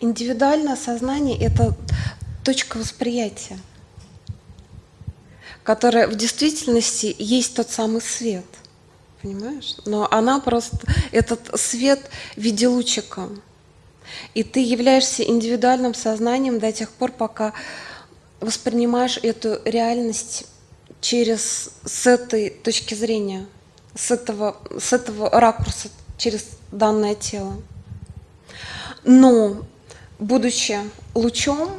Индивидуальное сознание — это точка восприятия, которая в действительности есть тот самый свет, понимаешь? Но она просто, этот свет в виде лучика. И ты являешься индивидуальным сознанием до тех пор, пока воспринимаешь эту реальность через с этой точки зрения, с этого, с этого ракурса, через данное тело. Но, будучи лучом,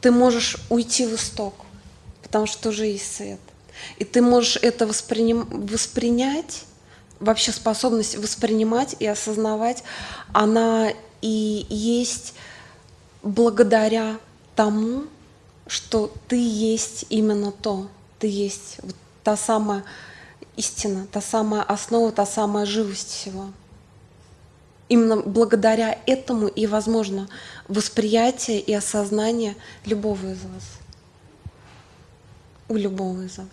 ты можешь уйти в исток, потому что уже есть свет. И ты можешь это восприним, воспринять, вообще способность воспринимать и осознавать, она и есть благодаря тому, что ты есть именно то, ты есть вот та самая истина, та самая основа, та самая живость всего. Именно благодаря этому и возможно восприятие и осознание любого из вас. У любого из вас.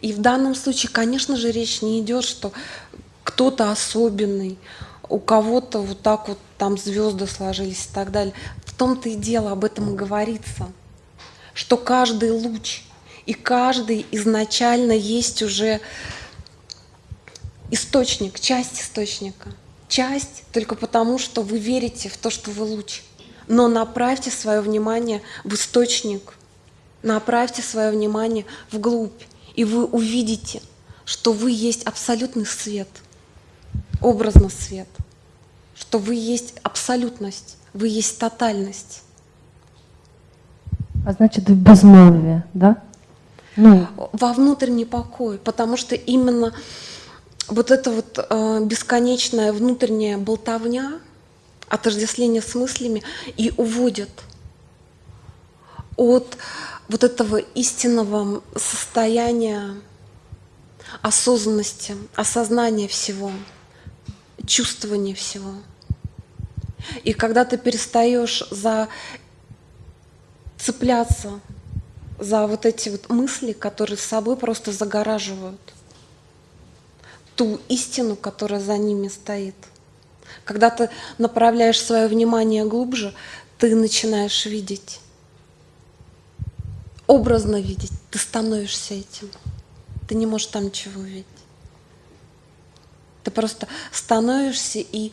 И в данном случае, конечно же, речь не идет, что кто-то особенный, у кого-то вот так вот там звезды сложились и так далее. Том-то и дело, об этом и говорится, что каждый луч и каждый изначально есть уже источник, часть источника. Часть только потому, что вы верите в то, что вы луч. Но направьте свое внимание в источник, направьте свое внимание вглубь, и вы увидите, что вы есть абсолютный свет, образно свет, что вы есть абсолютность, вы есть тотальность. А значит, в безмолвии, да? Ну. Во внутренний покой, потому что именно вот эта вот э, бесконечная внутренняя болтовня, отождествление с мыслями и уводит от вот этого истинного состояния осознанности, осознания всего, чувствования всего. И когда ты перестаешь за цепляться за вот эти вот мысли, которые с собой просто загораживают ту истину, которая за ними стоит. Когда ты направляешь свое внимание глубже, ты начинаешь видеть, образно видеть, ты становишься этим. Ты не можешь там ничего увидеть. Ты просто становишься и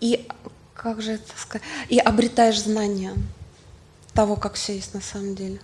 и как же это сказать, и обретаешь знания того, как все есть на самом деле.